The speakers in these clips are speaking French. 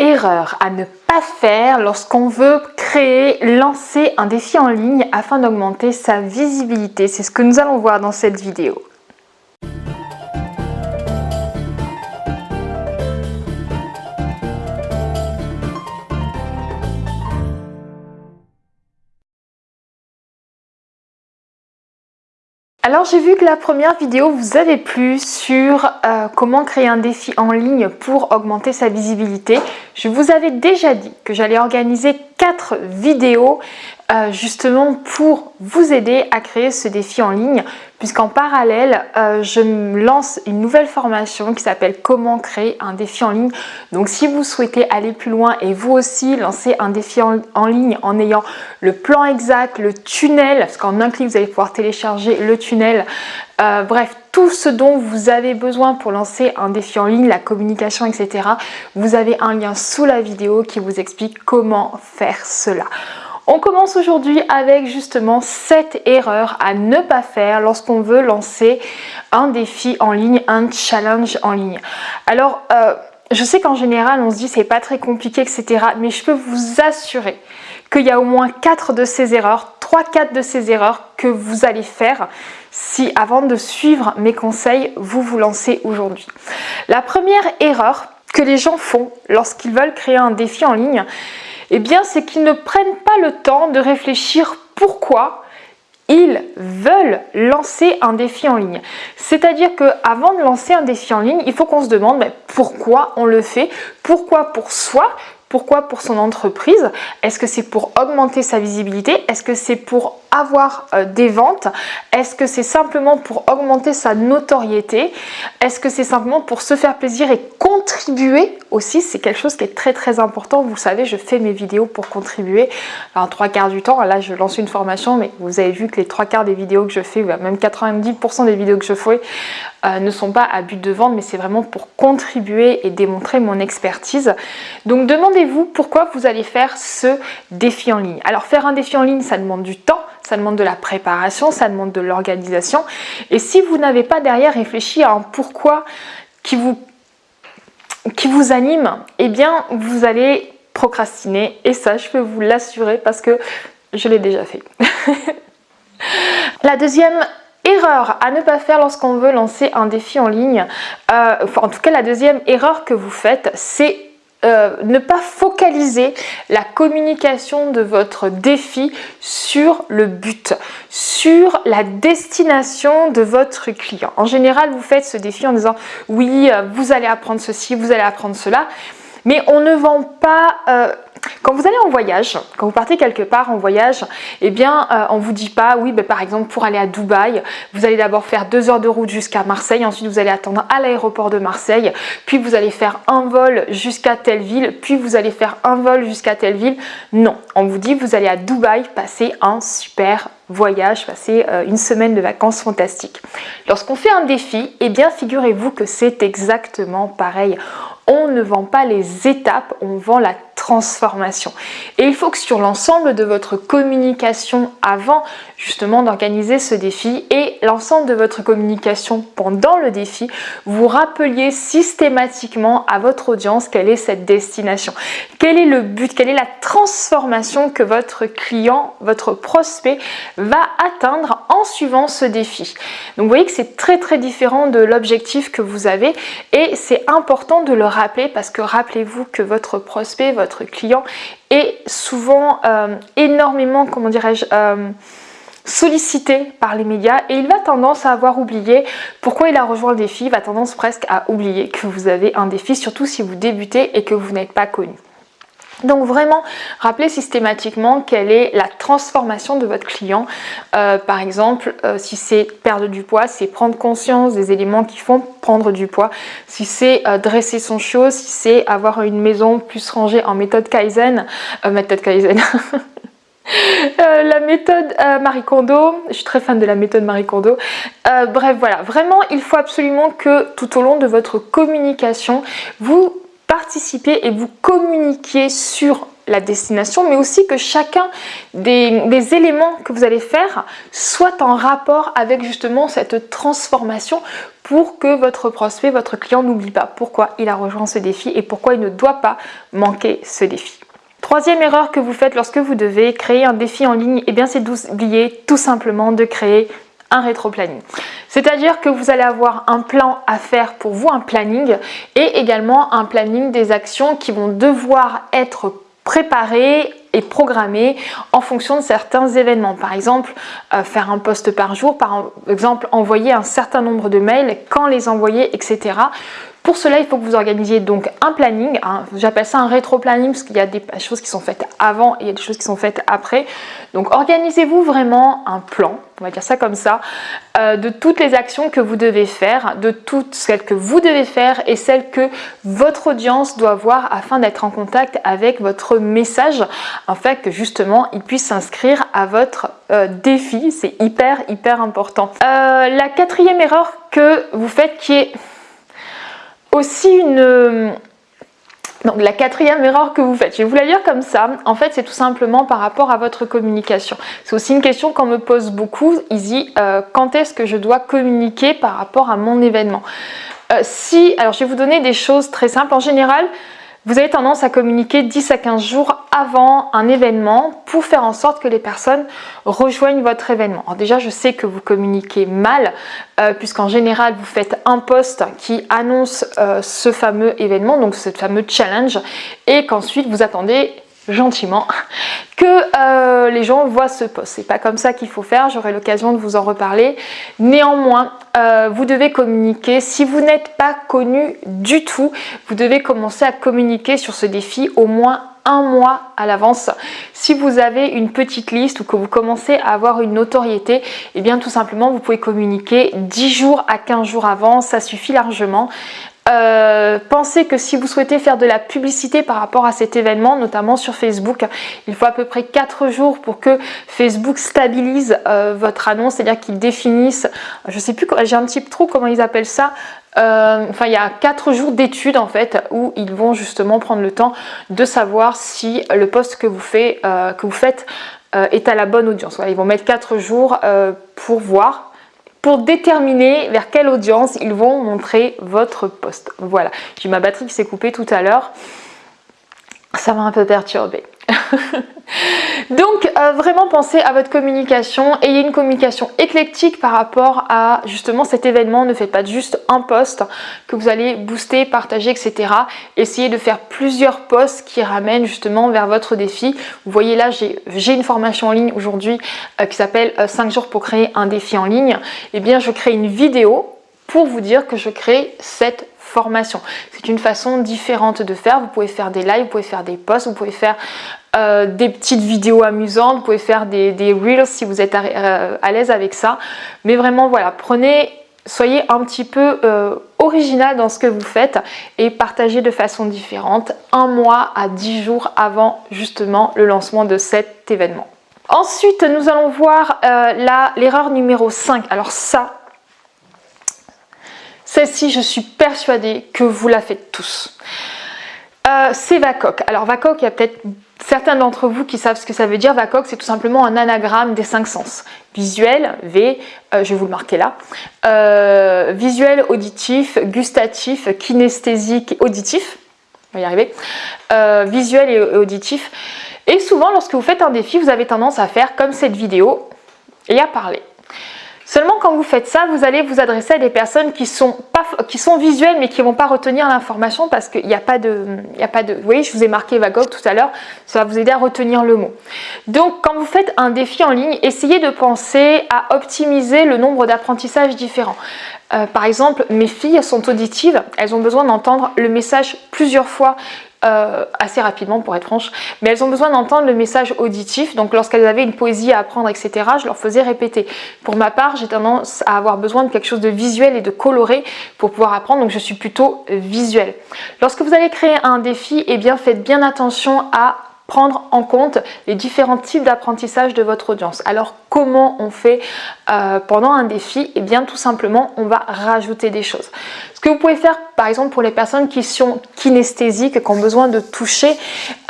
erreur à ne pas faire lorsqu'on veut créer, lancer un défi en ligne afin d'augmenter sa visibilité. C'est ce que nous allons voir dans cette vidéo. Alors j'ai vu que la première vidéo vous avait plu sur euh, comment créer un défi en ligne pour augmenter sa visibilité. Je vous avais déjà dit que j'allais organiser 4 vidéos euh, justement pour vous aider à créer ce défi en ligne puisqu'en parallèle euh, je lance une nouvelle formation qui s'appelle comment créer un défi en ligne. Donc si vous souhaitez aller plus loin et vous aussi lancer un défi en, ligne en ayant le plan exact, le tunnel parce qu'en un clic vous allez pouvoir télécharger le tunnel euh, bref, tout ce dont vous avez besoin pour lancer un défi en ligne, la communication, etc. Vous avez un lien sous la vidéo qui vous explique comment faire cela. On commence aujourd'hui avec justement 7 erreurs à ne pas faire lorsqu'on veut lancer un défi en ligne, un challenge en ligne. Alors, euh, je sais qu'en général, on se dit c'est pas très compliqué, etc. Mais je peux vous assurer qu'il y a au moins 4 de ces erreurs, 3-4 de ces erreurs que vous allez faire si avant de suivre mes conseils, vous vous lancez aujourd'hui. La première erreur que les gens font lorsqu'ils veulent créer un défi en ligne, eh bien, c'est qu'ils ne prennent pas le temps de réfléchir pourquoi ils veulent lancer un défi en ligne. C'est-à-dire qu'avant de lancer un défi en ligne, il faut qu'on se demande pourquoi on le fait, pourquoi pour soi, pourquoi pour son entreprise? Est-ce que c'est pour augmenter sa visibilité? Est-ce que c'est pour avoir euh, des ventes Est-ce que c'est simplement pour augmenter sa notoriété? Est-ce que c'est simplement pour se faire plaisir et contribuer aussi? C'est quelque chose qui est très très important. Vous savez, je fais mes vidéos pour contribuer. un trois quarts du temps, là je lance une formation, mais vous avez vu que les trois quarts des vidéos que je fais, même 90% des vidéos que je fais, euh, ne sont pas à but de vente, mais c'est vraiment pour contribuer et démontrer mon expertise. Donc demandez-vous pourquoi vous allez faire ce défi en ligne. Alors faire un défi en ligne, ça demande du temps, ça demande de la préparation, ça demande de l'organisation. Et si vous n'avez pas derrière réfléchi à un pourquoi qui vous, qui vous anime, eh bien vous allez procrastiner. Et ça, je peux vous l'assurer parce que je l'ai déjà fait. la deuxième erreur à ne pas faire lorsqu'on veut lancer un défi en ligne, euh, en tout cas la deuxième erreur que vous faites, c'est euh, ne pas focaliser la communication de votre défi sur le but, sur la destination de votre client. En général, vous faites ce défi en disant oui, euh, vous allez apprendre ceci, vous allez apprendre cela, mais on ne vend pas... Euh, quand vous allez en voyage, quand vous partez quelque part en voyage, eh bien, euh, on ne vous dit pas, oui, ben, par exemple, pour aller à Dubaï, vous allez d'abord faire deux heures de route jusqu'à Marseille, ensuite vous allez attendre à l'aéroport de Marseille, puis vous allez faire un vol jusqu'à telle ville, puis vous allez faire un vol jusqu'à telle ville. Non, on vous dit, vous allez à Dubaï passer un super voyage, passer euh, une semaine de vacances fantastiques. Lorsqu'on fait un défi, eh bien, figurez-vous que c'est exactement pareil. On ne vend pas les étapes, on vend la transformation. Et il faut que sur l'ensemble de votre communication avant justement d'organiser ce défi et l'ensemble de votre communication pendant le défi, vous rappeliez systématiquement à votre audience quelle est cette destination, quel est le but, quelle est la transformation que votre client, votre prospect va atteindre en suivant ce défi? Donc vous voyez que c'est très très différent de l'objectif que vous avez et c'est important de le rappeler parce que rappelez-vous que votre prospect, votre client est souvent euh, énormément, comment dirais-je, euh, sollicité par les médias et il va tendance à avoir oublié pourquoi il a rejoint le défi, va tendance presque à oublier que vous avez un défi, surtout si vous débutez et que vous n'êtes pas connu. Donc vraiment, rappelez systématiquement quelle est la transformation de votre client. Euh, par exemple, euh, si c'est perdre du poids, c'est prendre conscience des éléments qui font prendre du poids. Si c'est euh, dresser son chiot, si c'est avoir une maison plus rangée en méthode Kaizen, méthode Kaizen, la méthode Marie Kondo, je suis très fan de la méthode Marie Kondo. bref, voilà, vraiment, il faut absolument que tout au long de votre communication, vous participez et vous communiquiez sur la destination, mais aussi que chacun des, éléments que vous allez faire soit en rapport avec justement cette transformation pour que votre prospect, votre client n'oublie pas pourquoi il a rejoint ce défi et pourquoi il ne doit pas manquer ce défi. Troisième erreur que vous faites lorsque vous devez créer un défi en ligne, eh bien c'est d'oublier tout simplement de créer un rétro-planning. C'est-à-dire que vous allez avoir un plan à faire pour vous, un planning, et également un planning des actions qui vont devoir être préparées et programmées en fonction de certains événements. Par exemple, euh, faire un post par jour, par exemple envoyer un certain nombre de mails, quand les envoyer, etc. Pour cela, il faut que vous organisiez donc un planning, j'appelle ça un rétro-planning parce qu'il y a des choses qui sont faites avant et il y a des choses qui sont faites après. Donc organisez-vous vraiment un plan, on va dire ça comme ça, euh, de toutes les actions que vous devez faire, de toutes celles que vous devez faire et celles que votre audience doit voir afin d'être en contact avec votre message, afin que justement il puisse s'inscrire à votre euh, défi. C'est hyper hyper important. Euh, la quatrième erreur que vous faites qui est aussi une... Donc la quatrième erreur que vous faites, je vais vous la lire comme ça, en fait c'est tout simplement par rapport à votre communication. C'est aussi une question qu'on me pose beaucoup, Easy, euh, quand est-ce que je dois communiquer par rapport à mon événement? Euh, Si, alors je vais vous donner des choses très simples, en général, vous avez tendance à communiquer 10 à 15 jours avant un événement pour faire en sorte que les personnes rejoignent votre événement. Alors déjà, je sais que vous communiquez mal euh, puisqu'en général, vous faites un post qui annonce euh, ce fameux événement, donc ce fameux challenge et qu'ensuite vous attendez gentiment que euh, les gens voient ce post. C'est pas comme ça qu'il faut faire, j'aurai l'occasion de vous en reparler. Néanmoins, euh, vous devez communiquer. Si vous n'êtes pas connu du tout, vous devez commencer à communiquer sur ce défi au moins un mois à l'avance. Si vous avez une petite liste ou que vous commencez à avoir une notoriété, et eh bien tout simplement vous pouvez communiquer 10 jours à 15 jours avant, ça suffit largement. Euh, pensez que si vous souhaitez faire de la publicité par rapport à cet événement, notamment sur Facebook, il faut à peu près 4 jours pour que Facebook stabilise euh, votre annonce, c'est-à-dire qu'il définisse, je sais plus, j'ai un petit trou comment ils appellent ça, euh, enfin il y a 4 jours d'études en fait où ils vont justement prendre le temps de savoir si le poste que vous, faites, que vous faites est à la bonne audience. Ils vont mettre 4 jours pour voir pour déterminer vers quelle audience ils vont montrer votre post. Voilà, j'ai ma batterie qui s'est coupée tout à l'heure. Ça m'a un peu perturbée. Donc euh, vraiment pensez à votre communication, ayez une communication éclectique par rapport à justement cet événement, ne faites pas juste un post que vous allez booster, partager, etc. Essayez de faire plusieurs posts qui ramènent justement vers votre défi. Vous voyez là, j'ai une formation en ligne aujourd'hui euh, qui s'appelle 5 euh, jours pour créer un défi en ligne. Eh bien, je crée une vidéo pour vous dire que je crée cette formation. C'est une façon différente de faire. Vous pouvez faire des lives, vous pouvez faire des posts, vous pouvez faire euh, des petites vidéos amusantes, vous pouvez faire des, reels si vous êtes euh, à, l'aise avec ça. Mais vraiment, voilà, prenez, soyez un petit peu euh, original dans ce que vous faites et partagez de façon différente un mois à 10 jours avant justement le lancement de cet événement. Ensuite, nous allons voir l'erreur numéro 5. Alors ça, celle-ci, je suis persuadée que vous la faites tous. Euh, c'est VACOC. Alors VACOC, il y a peut-être certains d'entre vous qui savent ce que ça veut dire. VACOC, c'est tout simplement un anagramme des cinq sens. Visuel, V, euh, je vais vous le marquer là. Euh, visuel, auditif, gustatif, kinesthésique, auditif. On va y arriver. visuel et auditif. Et souvent, lorsque vous faites un défi, vous avez tendance à faire comme cette vidéo et à parler. Seulement quand vous faites ça, vous allez vous adresser à des personnes qui sont, visuelles mais qui ne vont pas retenir l'information parce qu'il n'y a pas de... Il a pas de vous voyez, je vous ai marqué Vagog tout à l'heure, ça va vous aider à retenir le mot. Donc quand vous faites un défi en ligne, essayez de penser à optimiser le nombre d'apprentissages différents. Euh, par exemple, mes filles sont auditives, elles ont besoin d'entendre le message plusieurs fois euh, assez rapidement pour être franche, mais elles ont besoin d'entendre le message auditif, donc lorsqu'elles avaient une poésie à apprendre, etc., je leur faisais répéter. Pour ma part, j'ai tendance à avoir besoin de quelque chose de visuel et de coloré pour pouvoir apprendre, donc je suis plutôt visuelle. Lorsque vous allez créer un défi, eh bien faites bien attention à prendre en compte les différents types d'apprentissage de votre audience. Alors comment on fait euh, pendant un défi? Eh bien tout simplement on va rajouter des choses. Ce que vous pouvez faire par exemple pour les personnes qui sont kinesthésiques, qui ont besoin de toucher,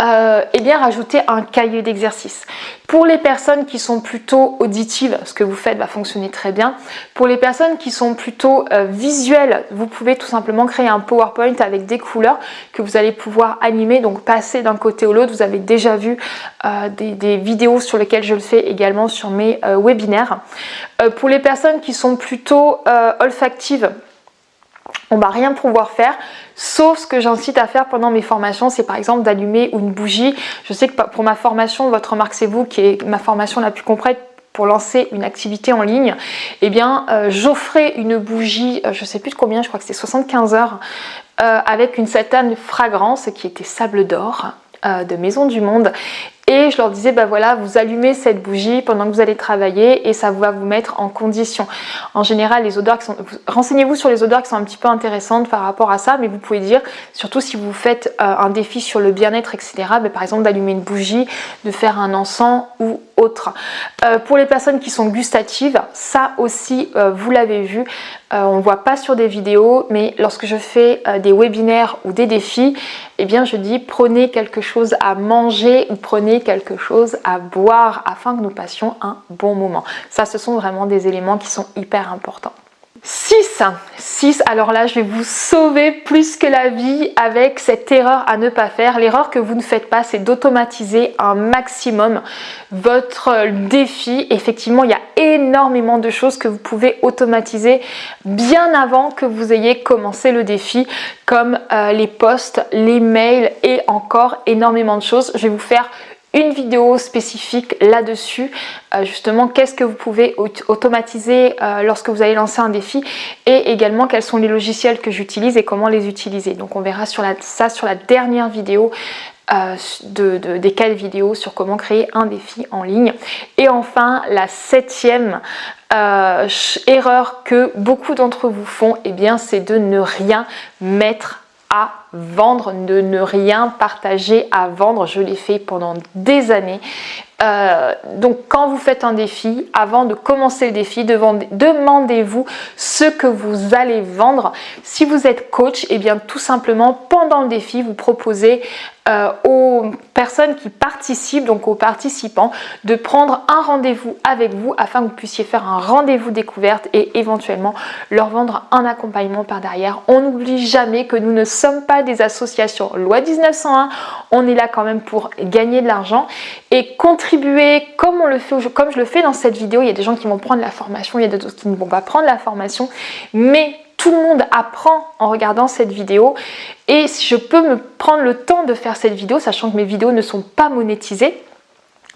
euh, eh bien rajouter un cahier d'exercice. Pour les personnes qui sont plutôt auditives, ce que vous faites va fonctionner très bien. Pour les personnes qui sont plutôt euh, visuelles, vous pouvez tout simplement créer un PowerPoint avec des couleurs que vous allez pouvoir animer, donc passer d'un côté au l'autre. Vous avez déjà vu euh, des, vidéos sur lesquelles je le fais également sur mes webinaires. pour les personnes qui sont plutôt olfactives, on va rien pouvoir faire sauf ce que j'incite à faire pendant mes formations. C'est par exemple d'allumer une bougie. Je sais que pour ma formation votre remarque c'est vous qui est ma formation la plus complète pour lancer une activité en ligne. Eh bien euh, j'offrais une bougie euh, je sais plus de combien je crois que c'était 75 heures euh, avec une certaine fragrance qui était sable d'or de Maison du Monde et je leur disais bah voilà vous allumez cette bougie pendant que vous allez travailler et ça va vous mettre en condition. En général les odeurs qui sont renseignez-vous sur les odeurs qui sont un petit peu intéressantes par rapport à ça mais vous pouvez dire surtout si vous faites euh, un défi sur le bien-être etc bah, par exemple d'allumer une bougie de faire un encens ou autre. Euh, pour les personnes qui sont gustatives ça aussi euh, vous l'avez vu on ne voit pas sur des vidéos mais lorsque je fais des webinaires ou des défis eh bien je dis prenez quelque chose à manger ou prenez quelque chose à boire afin que nous passions un bon moment. Ça, ce sont vraiment des éléments qui sont hyper importants. 6. 6. Alors là, je vais vous sauver plus que la vie avec cette erreur à ne pas faire. L'erreur que vous ne faites pas, c'est d'automatiser un maximum votre défi. Effectivement, il y a énormément de choses que vous pouvez automatiser bien avant que vous ayez commencé le défi, comme euh, les posts, les mails et encore énormément de choses. Je vais vous faire une vidéo spécifique là-dessus, euh, justement qu'est-ce que vous pouvez automatiser euh, lorsque vous allez lancer un défi et également quels sont les logiciels que j'utilise et comment les utiliser. Donc on verra sur la, ça sur la dernière vidéo euh, de, des quatre vidéos sur comment créer un défi en ligne. Et enfin, la septième erreur que beaucoup d'entre vous font, et eh bien c'est de ne rien mettre à vendre, de ne rien partager à vendre. Je l'ai fait pendant des années. Euh, donc quand vous faites un défi, avant de commencer le défi, demandez-vous ce que vous allez vendre. Si vous êtes coach, et eh bien tout simplement pendant le défi, vous proposez euh, aux personnes qui participent, donc aux participants, de prendre un rendez-vous avec vous afin que vous puissiez faire un rendez-vous découverte et éventuellement leur vendre un accompagnement par derrière. On n'oublie jamais que nous ne sommes pas des associations loi 1901, on est là quand même pour gagner de l'argent et contribuer comme on le fait, comme je le fais dans cette vidéo. Il y a des gens qui vont prendre la formation, il y a d'autres qui ne vont pas prendre la formation, mais tout le monde apprend en regardant cette vidéo. Et si je peux me prendre le temps de faire cette vidéo, sachant que mes vidéos ne sont pas monétisées,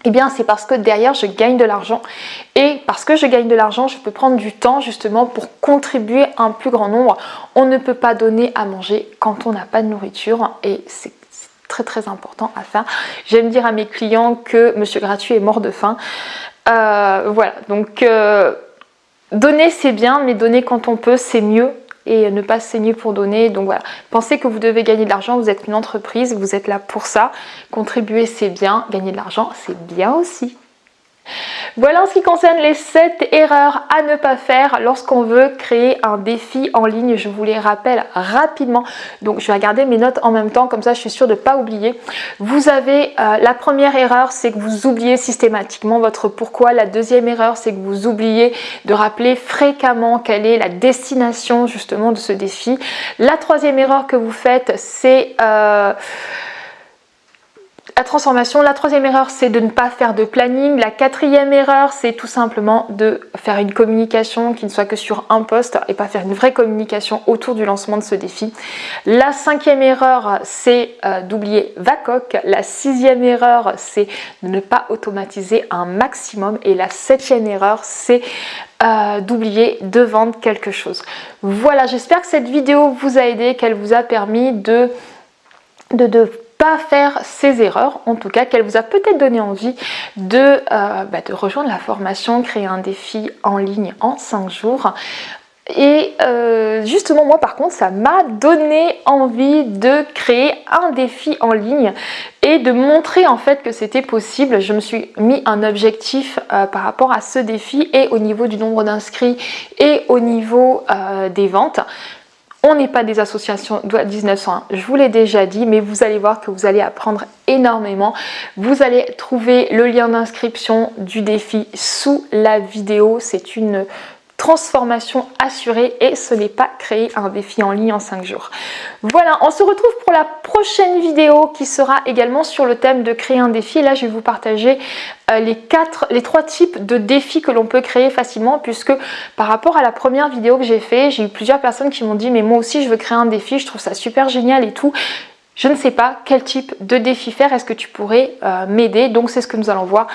eh bien c'est parce que derrière je gagne de l'argent. Et parce que je gagne de l'argent je peux prendre du temps justement pour contribuer à un plus grand nombre. On ne peut pas donner à manger quand on n'a pas de nourriture. Et c'est très très important à faire. J'aime dire à mes clients que monsieur gratuit est mort de faim. Euh, voilà. Donc euh, donner c'est bien mais donner quand on peut c'est mieux et ne pas saigner pour donner. Donc voilà, pensez que vous devez gagner de l'argent, vous êtes une entreprise, vous êtes là pour ça. Contribuer c'est bien, gagner de l'argent c'est bien aussi. Voilà en ce qui concerne les 7 erreurs à ne pas faire lorsqu'on veut créer un défi en ligne. Je vous les rappelle rapidement. Donc je vais regarder mes notes en même temps, comme ça je suis sûre de ne pas oublier. Vous avez euh, la première erreur, c'est que vous oubliez systématiquement votre pourquoi. La deuxième erreur, c'est que vous oubliez de rappeler fréquemment quelle est la destination justement de ce défi. La troisième erreur que vous faites, c'est... Euh, la transformation. La troisième erreur, c'est de ne pas faire de planning. La quatrième erreur, c'est tout simplement de faire une communication qui ne soit que sur un poste et pas faire une vraie communication autour du lancement de ce défi. La cinquième erreur, c'est euh, d'oublier VACOC. La sixième erreur, c'est de ne pas automatiser un maximum. Et la septième erreur, c'est euh, d'oublier de vendre quelque chose. Voilà, j'espère que cette vidéo vous a aidé, qu'elle vous a permis de, de, de pas faire ces erreurs, en tout cas qu'elle vous a peut-être donné envie de, euh, bah, rejoindre la formation, créer un défi en ligne en 5 jours. Et euh, justement moi par contre ça m'a donné envie de créer un défi en ligne et de montrer en fait que c'était possible. Je me suis mis un objectif euh, par rapport à ce défi et au niveau du nombre d'inscrits et au niveau des ventes On n'est pas des associations de 1901, je vous l'ai déjà dit, mais vous allez voir que vous allez apprendre énormément. Vous allez trouver le lien d'inscription du défi sous la vidéo. C'est une transformation assurée et ce n'est pas créer un défi en ligne en 5 jours. Voilà, on se retrouve pour la prochaine vidéo qui sera également sur le thème de créer un défi. Là, je vais vous partager euh, les, quatre, les trois types de défis que l'on peut créer facilement puisque par rapport à la première vidéo que j'ai fait, j'ai eu plusieurs personnes qui m'ont dit mais moi aussi je veux créer un défi, je trouve ça super génial et tout. Je ne sais pas quel type de défi faire, est-ce que tu pourrais euh, m'aider? Donc c'est ce que nous allons voir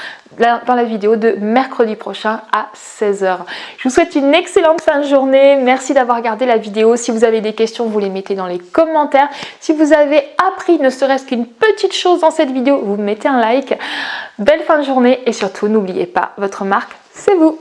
dans la vidéo de mercredi prochain à 16h. Je vous souhaite une excellente fin de journée, merci d'avoir regardé la vidéo. Si vous avez des questions, vous les mettez dans les commentaires. Si vous avez appris ne serait-ce qu'une petite chose dans cette vidéo, vous mettez un like. Belle fin de journée et surtout n'oubliez pas, votre marque, c'est vous